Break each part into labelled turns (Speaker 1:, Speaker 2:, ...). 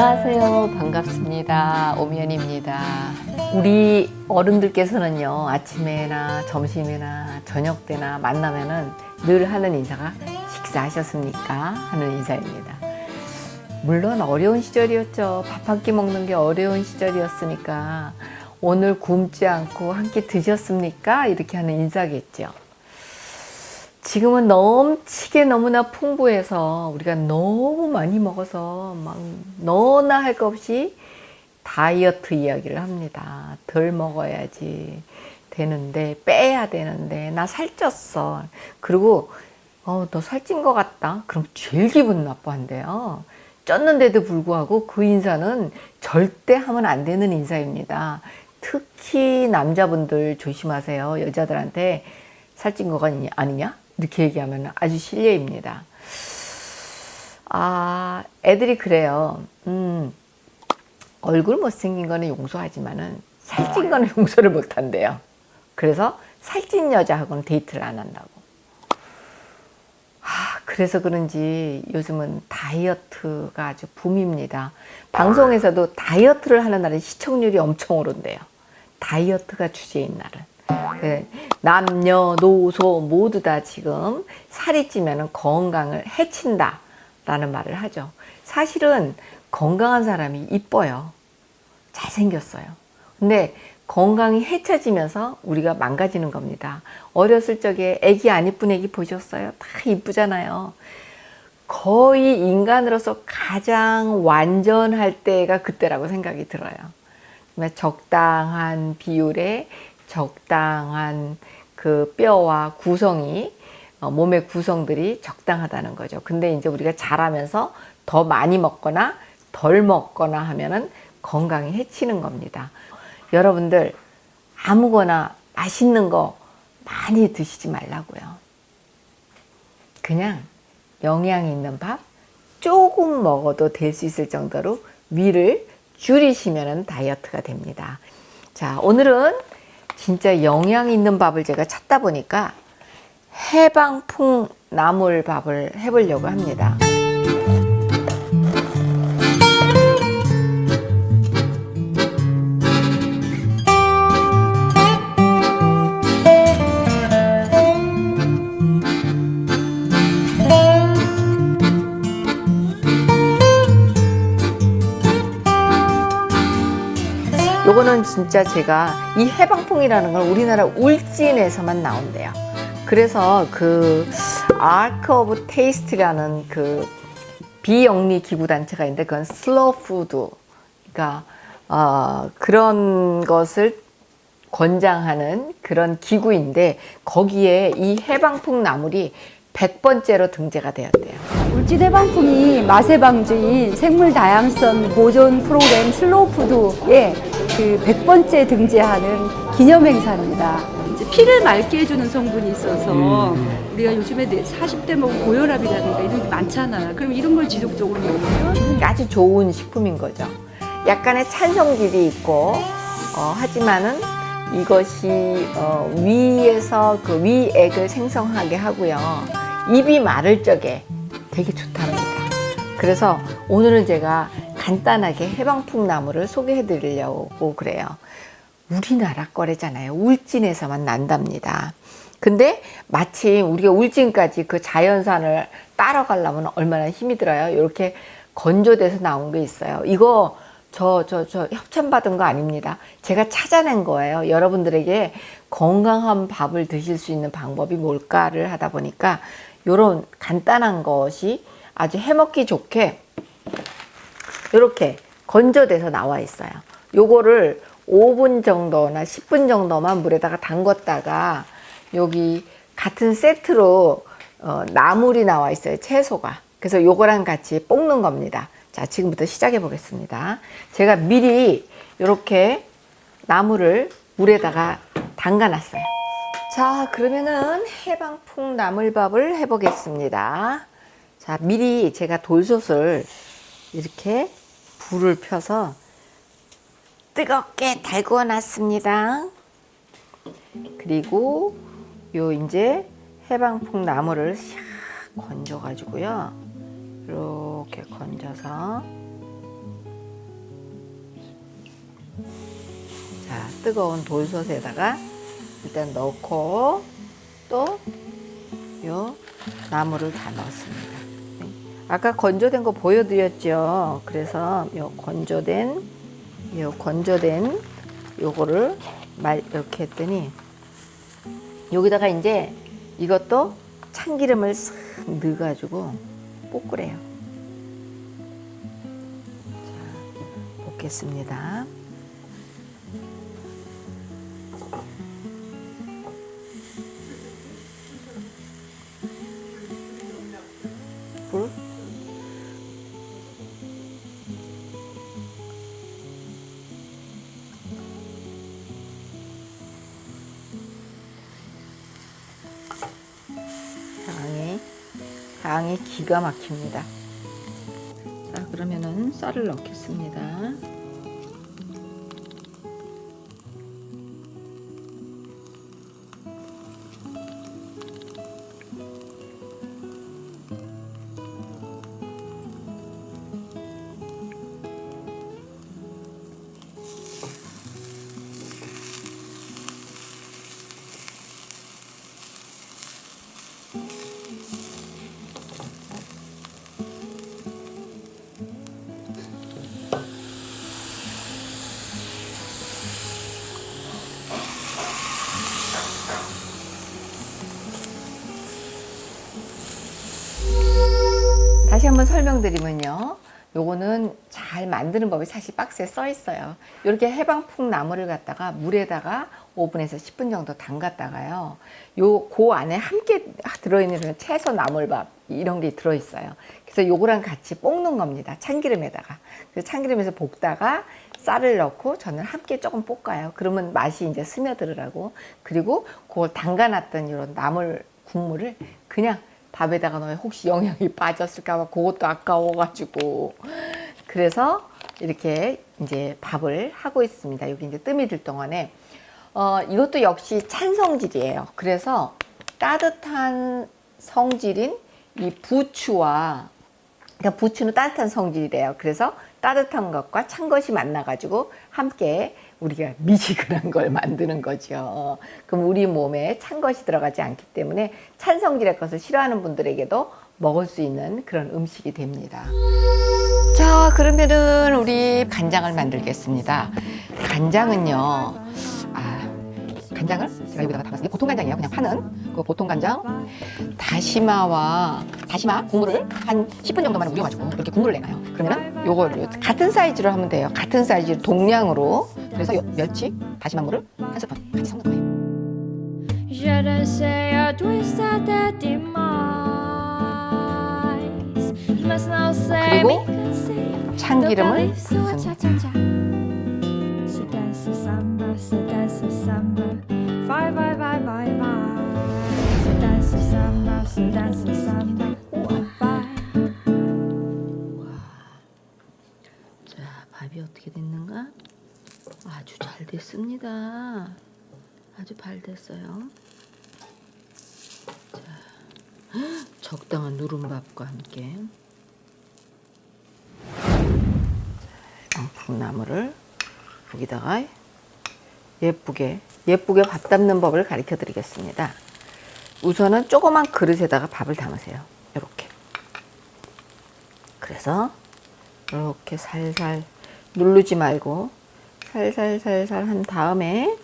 Speaker 1: 안녕하세요. 반갑습니다. 오미연입니다. 우리 어른들께서는요, 아침에나 점심이나 저녁 때나 만나면은 늘 하는 인사가 식사하셨습니까? 하는 인사입니다. 물론 어려운 시절이었죠. 밥 한 끼 먹는 게 어려운 시절이었으니까 오늘 굶지 않고 한 끼 드셨습니까? 이렇게 하는 인사겠죠. 지금은 넘치게 너무나 풍부해서 우리가 너무 많이 먹어서 막 너나 할 것 없이 다이어트 이야기를 합니다. 덜 먹어야지 되는데 빼야 되는데 나 살쪘어. 그리고 어, 너 살찐 것 같다. 그럼 제일 기분 나빠한대요. 쪘는데도 불구하고 그 인사는 절대 하면 안 되는 인사입니다. 특히 남자분들 조심하세요. 여자들한테 살찐 거가 아니냐? 이렇게 얘기하면 아주 실례입니다. 아, 애들이 그래요. 음, 얼굴 못생긴 거는 용서하지만은 살찐 거는 용서를 못 한대요. 그래서 살찐 여자하고는 데이트를 안 한다고. 아, 그래서 그런지 요즘은 다이어트가 아주 붐입니다. 방송에서도 다이어트를 하는 날은 시청률이 엄청 오른대요. 다이어트가 주제인 날은. 그 남녀노소 모두 다 지금 살이 찌면 건강을 해친다 라는 말을 하죠. 사실은 건강한 사람이 이뻐요. 잘생겼어요. 근데 건강이 해쳐지면서 우리가 망가지는 겁니다. 어렸을 적에 애기 안 이쁜 애기 보셨어요? 다 이쁘잖아요. 거의 인간으로서 가장 완전할 때가 그때라고 생각이 들어요. 적당한 비율의 적당한 그 뼈와 구성이 어, 몸의 구성들이 적당하다는 거죠. 근데 이제 우리가 자라면서 더 많이 먹거나 덜 먹거나 하면은 건강이 해치는 겁니다. 여러분들 아무거나 맛있는 거 많이 드시지 말라고요. 그냥 영양 있는 밥 조금 먹어도 될 수 있을 정도로 위를 줄이시면 다이어트가 됩니다. 자 오늘은 진짜 영양 있는 밥을 제가 찾다 보니까 해방풍 나물밥을 해보려고 합니다. 진짜 제가 이 해방풍이라는 걸 우리나라 울진에서만 나온대요. 그래서 그 Ark of Taste라는 그 비영리 기구 단체가 있는데 그건 슬로우 푸드 그러니까 어, 그런 것을 권장하는 그런 기구인데 거기에 이 해방풍 나물이 100번째로 등재가 되었대요.
Speaker 2: 울진 해방풍이 맛의 방주인 생물 다양성 보존 프로그램 슬로우 푸드에 그 100번째 등재하는 기념 행사입니다. 이제 피를 맑게 해주는 성분이 있어서 우리가 요즘에 40대 먹은 고혈압이라든가 이런 게 많잖아. 그럼 이런 걸 지속적으로 먹으면
Speaker 1: 아주 좋은 식품인 거죠. 약간의 찬성질이 있고 어, 하지만은 이것이 어, 위에서 그 위액을 생성하게 하고요. 입이 마를 적에 되게 좋답니다. 그래서 오늘은 제가 간단하게 해방풍 나물을 소개해 드리려고 그래요. 우리나라 거래잖아요. 울진에서만 난답니다. 근데 마침 우리가 울진까지 그 자연산을 따라가려면 얼마나 힘이 들어요. 이렇게 건조돼서 나온 게 있어요. 이거 저, 저, 저 협찬 받은 거 아닙니다. 제가 찾아낸 거예요. 여러분들에게 건강한 밥을 드실 수 있는 방법이 뭘까를 하다 보니까 이런 간단한 것이 아주 해먹기 좋게 이렇게 건조돼서 나와 있어요. 요거를 5분 정도나 10분 정도만 물에다가 담궜다가 여기 같은 세트로 어, 나물이 나와 있어요. 채소가. 그래서 요거랑 같이 볶는 겁니다. 자, 지금부터 시작해 보겠습니다. 제가 미리 이렇게 나물을 물에다가 담가 놨어요. 자, 그러면은 해방풍 나물밥을 해 보겠습니다. 자, 미리 제가 돌솥을 이렇게 불을 펴서 뜨겁게 달구어 놨습니다. 그리고 요 이제 해방풍 나물을 샥 건져 가지고요. 이렇게 건져서 자, 뜨거운 돌솥에다가 일단 넣고 또 요 나물을 다 넣습니다. 네. 아까 건조된 거 보여드렸죠. 그래서 요 건조된 요 건조된 요거를 말 이렇게 했더니 여기다가 이제 이것도 참기름을 싹 넣어 가지고 볶으래요. 자, 볶겠습니다. 기가 막힙니다. 자 그러면은 쌀을 넣겠습니다. 한번 설명드리면요. 요거는 잘 만드는 법이 사실 박스에 써 있어요. 이렇게 해방풍 나물을 갖다가 물에다가 5분에서 10분 정도 담갔다가요. 요, 그 안에 함께 들어있는 채소 나물밥 이런 게 들어있어요. 그래서 요거랑 같이 볶는 겁니다. 참기름에다가. 그 참기름에서 볶다가 쌀을 넣고 저는 함께 조금 볶아요. 그러면 맛이 이제 스며들으라고. 그리고 그걸 담가놨던 이런 나물 국물을 그냥 밥에다가 넣으면 혹시 영양이 빠졌을까 봐 그것도 아까워가지고 그래서 이렇게 이제 밥을 하고 있습니다. 여기 이제 뜸이 들 동안에 어, 이것도 역시 찬 성질이에요. 그래서 따뜻한 성질인 이 부추와 그러니까 부추는 따뜻한 성질이래요. 그래서 따뜻한 것과 찬 것이 만나가지고 함께 우리가 미지근한 걸 만드는 거죠. 그럼 우리 몸에 찬 것이 들어가지 않기 때문에 찬 성질의 것을 싫어하는 분들에게도 먹을 수 있는 그런 음식이 됩니다. 자, 그러면은 우리 간장을 만들겠습니다. 간장은요, 아, 간장을 제가 여기다가 담았어요. 보통 간장이에요. 그냥 파는 그 보통 간장. 다시마와 다시마 국물을 한 10분 정도만 우려가지고 이렇게 국물을 내놔요. 그러면은 요걸 같은 사이즈로 하면 돼요. 같은 사이즈 동량으로. 그래서 요 멸치 다시마 물을 한 스푼 같이 섞는 거예요. 그리고 참기름을
Speaker 3: sua
Speaker 1: 밥이 어떻게 됐는가? 아주 잘 됐습니다. 아주 잘 됐어요. 자, 헉, 적당한 누른밥과 함께 양풍나물을 여기다가 예쁘게 예쁘게 밥 담는 법을 가르쳐 드리겠습니다. 우선은 조그만 그릇에다가 밥을 담으세요. 이렇게. 그래서 이렇게 살살 누르지 말고 살살살살 한 다음에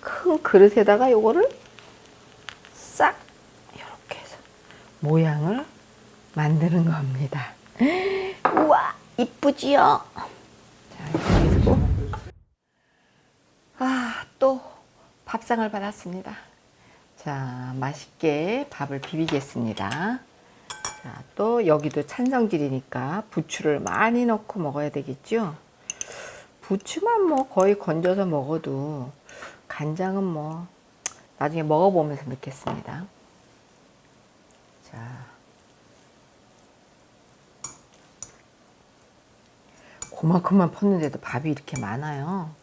Speaker 1: 큰 그릇에다가 요거를 싹 이렇게 해서 모양을 만드는 겁니다. 우와 이쁘지요? 자 이렇게 아또 밥상을 받았습니다. 자 맛있게 밥을 비비겠습니다. 자, 또 여기도 찬성질이니까 부추를 많이 넣고 먹어야 되겠죠. 부추만 뭐 거의 건져서 먹어도 간장은 뭐 나중에 먹어보면서 넣겠습니다. 자, 그만큼만 펐는데도 밥이 이렇게 많아요.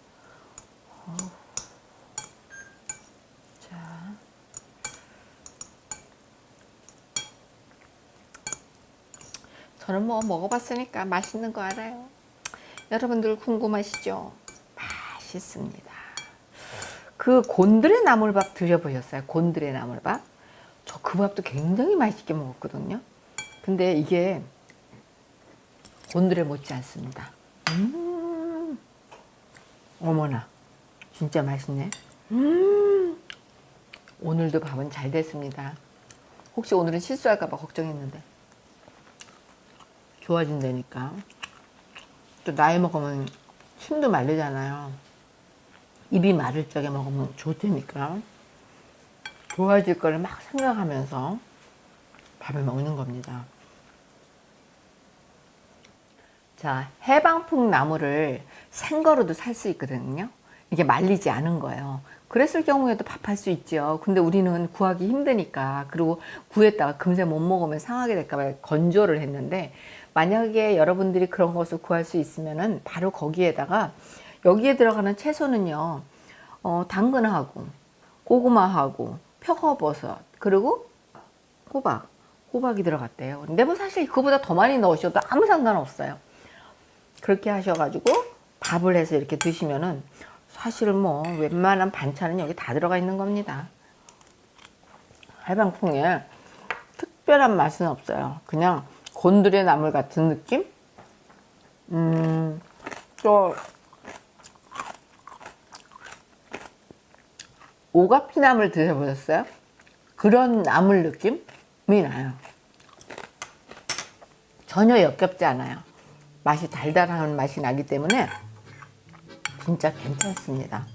Speaker 1: 자. 저는 뭐 먹어봤으니까 맛있는 거 알아요. 여러분들 궁금하시죠? 맛있습니다. 그 곤드레 나물밥 드셔보셨어요? 곤드레 나물밥? 저 그 밥도 굉장히 맛있게 먹었거든요. 근데 이게 곤드레 못지 않습니다. 음, 어머나, 진짜 맛있네. 음, 오늘도 밥은 잘 됐습니다. 혹시 오늘은 실수할까봐 걱정했는데. 좋아진다니까. 또 나이 먹으면 침도 마르잖아요. 입이 마를 적에 먹으면 좋다니까. 좋아질 거를 막 생각하면서 밥을 먹는 겁니다. 자, 해방풍 나물을 생거로도 살 수 있거든요. 이게 말리지 않은 거예요. 그랬을 경우에도 밥할 수 있죠. 근데 우리는 구하기 힘드니까 그리고 구했다가 금세 못 먹으면 상하게 될까봐 건조를 했는데 만약에 여러분들이 그런 것을 구할 수 있으면은 바로 거기에다가 여기에 들어가는 채소는요, 어, 당근하고 고구마하고 표고버섯 그리고 호박, 호박이 들어갔대요. 근데 뭐 사실 그거보다 더 많이 넣으셔도 아무 상관없어요. 그렇게 하셔가지고 밥을 해서 이렇게 드시면은 사실은 뭐 웬만한 반찬은 여기 다 들어가 있는 겁니다. 해방풍에 특별한 맛은 없어요. 그냥 곤드레 나물 같은 느낌? 음, 또 오가피나물 드셔보셨어요? 그런 나물 느낌이 나요. 전혀 역겹지 않아요. 맛이 달달한 맛이 나기 때문에 진짜 괜찮습니다.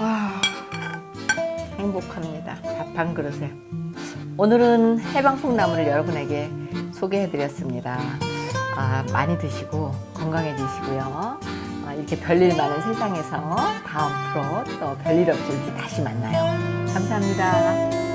Speaker 1: 와, 행복합니다. 밥 한 그릇에. 오늘은 해방풍나물을 여러분에게 소개해드렸습니다. 아, 많이 드시고 건강해지시고요. 아, 이렇게 별일 많은 세상에서 다음 프로 또 별일 이렇게 다시 만나요. 감사합니다.